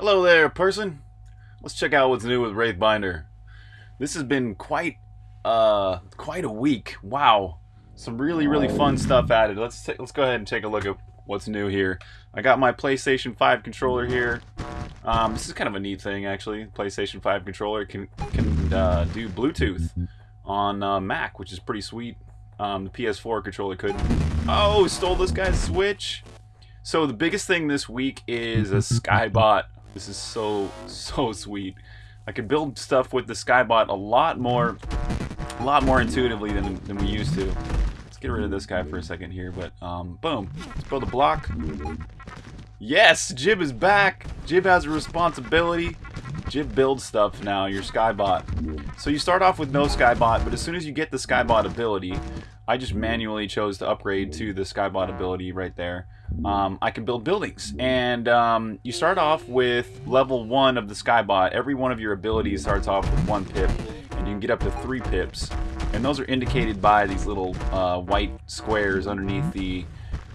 Hello there, person. Let's check out what's new with Wraithbinder. This has been quite, uh, quite a week. Wow, some really, really fun stuff added. Let's let's go ahead and take a look at what's new here. I got my PlayStation 5 controller here. Um, this is kind of a neat thing, actually. PlayStation 5 controller can can uh, do Bluetooth on uh, Mac, which is pretty sweet. Um, the PS4 controller could. Oh, stole this guy's Switch. So the biggest thing this week is a Skybot this is so, so sweet. I can build stuff with the Skybot a lot more, a lot more intuitively than, than we used to. Let's get rid of this guy for a second here, but um, boom. Let's build a block. Yes, Jib is back. Jib has a responsibility. Jib builds stuff now, your Skybot. So you start off with no Skybot, but as soon as you get the Skybot ability, I just manually chose to upgrade to the Skybot ability right there um, I can build buildings. And um, you start off with level one of the Skybot. Every one of your abilities starts off with one pip, and you can get up to three pips. And those are indicated by these little uh, white squares underneath the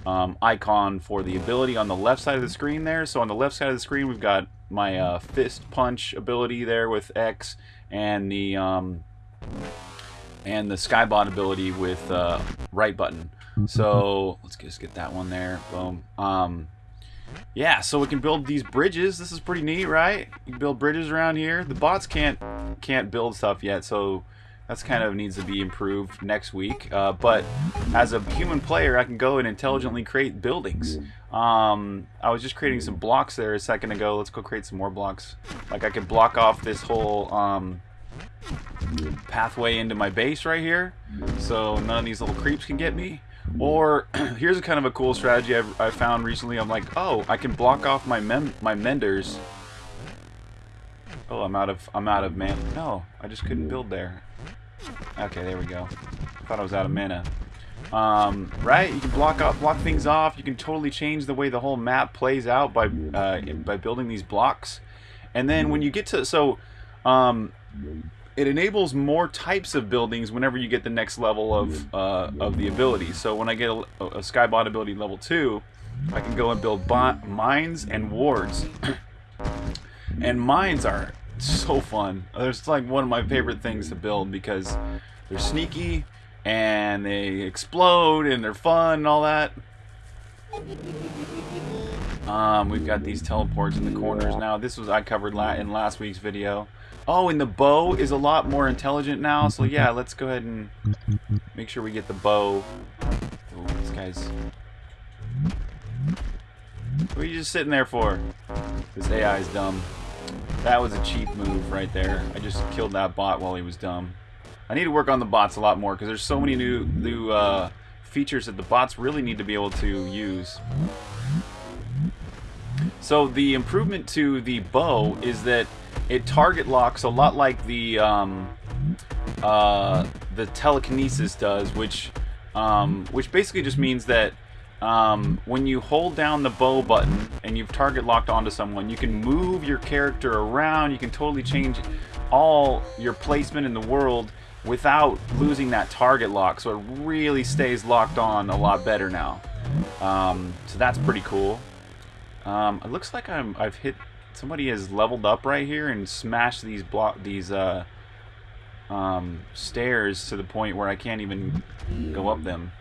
um, icon for the ability on the left side of the screen there. So on the left side of the screen, we've got my uh, fist punch ability there with X, and the um, and the Skybot ability with uh, right button. So let's just get that one there. Boom. Um, yeah, so we can build these bridges. This is pretty neat, right? You build bridges around here. The bots can't can't build stuff yet, so that's kind of needs to be improved next week. Uh, but as a human player, I can go and intelligently create buildings. Um, I was just creating some blocks there a second ago. Let's go create some more blocks. Like I could block off this whole um, pathway into my base right here, so none of these little creeps can get me. Or here's a kind of a cool strategy I've, I found recently. I'm like, oh, I can block off my my menders. Oh, I'm out of I'm out of man. No, I just couldn't build there. Okay, there we go. Thought I was out of mana. Um, right? You can block off, block things off. You can totally change the way the whole map plays out by uh, by building these blocks. And then when you get to so, um, it enables more types of buildings whenever you get the next level of uh, of the ability. So when I get a, a Skybot ability level 2, I can go and build mines and wards. And mines are so fun. It's like one of my favorite things to build because they're sneaky and they explode and they're fun and all that. Um, we've got these teleports in the corners now. This was I covered la in last week's video. Oh, and the bow is a lot more intelligent now. So yeah, let's go ahead and make sure we get the bow. Oh, this guy's... What are you just sitting there for? This AI is dumb. That was a cheap move right there. I just killed that bot while he was dumb. I need to work on the bots a lot more because there's so many new new uh, features that the bots really need to be able to use. So the improvement to the bow is that it target locks a lot like the um, uh, the telekinesis does, which um, which basically just means that um, when you hold down the bow button and you've target locked onto someone, you can move your character around. You can totally change all your placement in the world without losing that target lock. So it really stays locked on a lot better now. Um, so that's pretty cool. Um, it looks like I'm I've hit somebody has leveled up right here and smashed these block these uh, um, stairs to the point where I can't even go up them.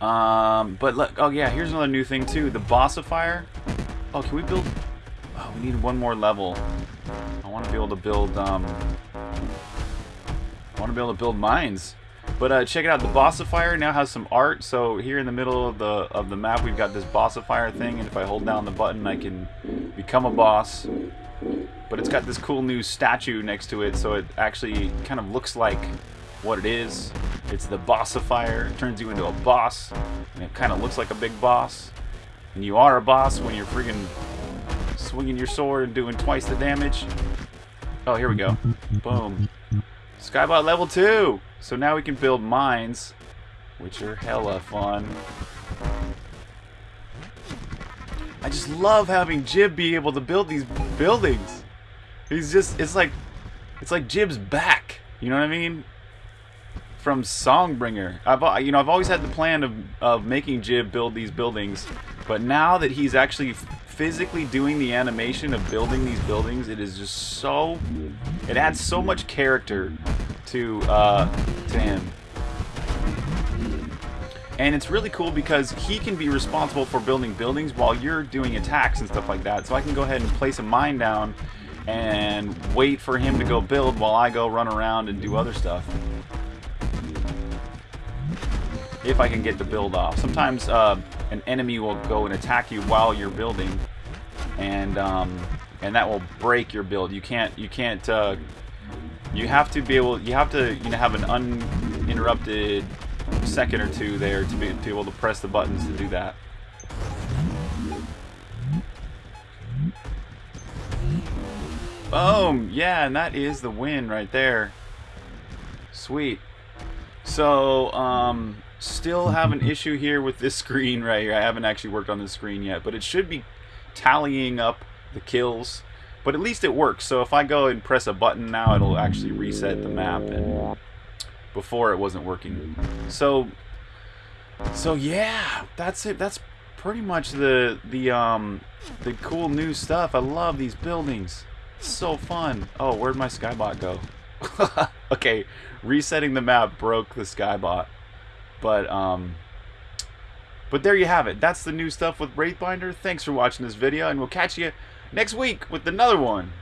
Um, but look, oh yeah, here's another new thing too. The bossifier. Oh, can we build? Oh, we need one more level. I want to be able to build. Um, I want to be able to build mines. But uh, check it out, the Bossifier now has some art. So here in the middle of the of the map, we've got this Bossifier thing, and if I hold down the button, I can become a boss. But it's got this cool new statue next to it, so it actually kind of looks like what it is. It's the Bossifier. It turns you into a boss, and it kind of looks like a big boss. And you are a boss when you're freaking swinging your sword and doing twice the damage. Oh, here we go. Boom. Skybot level 2! So now we can build mines, which are hella fun. I just love having Jib be able to build these buildings. He's just, it's like, it's like Jib's back. You know what I mean? From Songbringer. I've, you know, I've always had the plan of, of making Jib build these buildings, but now that he's actually physically doing the animation of building these buildings, it is just so... It adds so much character to, uh, to him. And it's really cool because he can be responsible for building buildings while you're doing attacks and stuff like that. So I can go ahead and place a mine down and wait for him to go build while I go run around and do other stuff. If I can get the build off. Sometimes uh, an enemy will go and attack you while you're building, and um, and that will break your build. You can't you can't uh, you have to be able you have to you know have an uninterrupted second or two there to be, to be able to press the buttons to do that. Boom! Yeah, and that is the win right there. Sweet. So, um, still have an issue here with this screen right here. I haven't actually worked on this screen yet, but it should be tallying up the kills. But at least it works. So if I go and press a button now, it'll actually reset the map. And before it wasn't working. So, so yeah, that's it. That's pretty much the the um the cool new stuff. I love these buildings. It's so fun. Oh, where'd my skybot go? okay, resetting the map broke the skybot. But um but there you have it. That's the new stuff with Wraithbinder. Thanks for watching this video and we'll catch you next week with another one.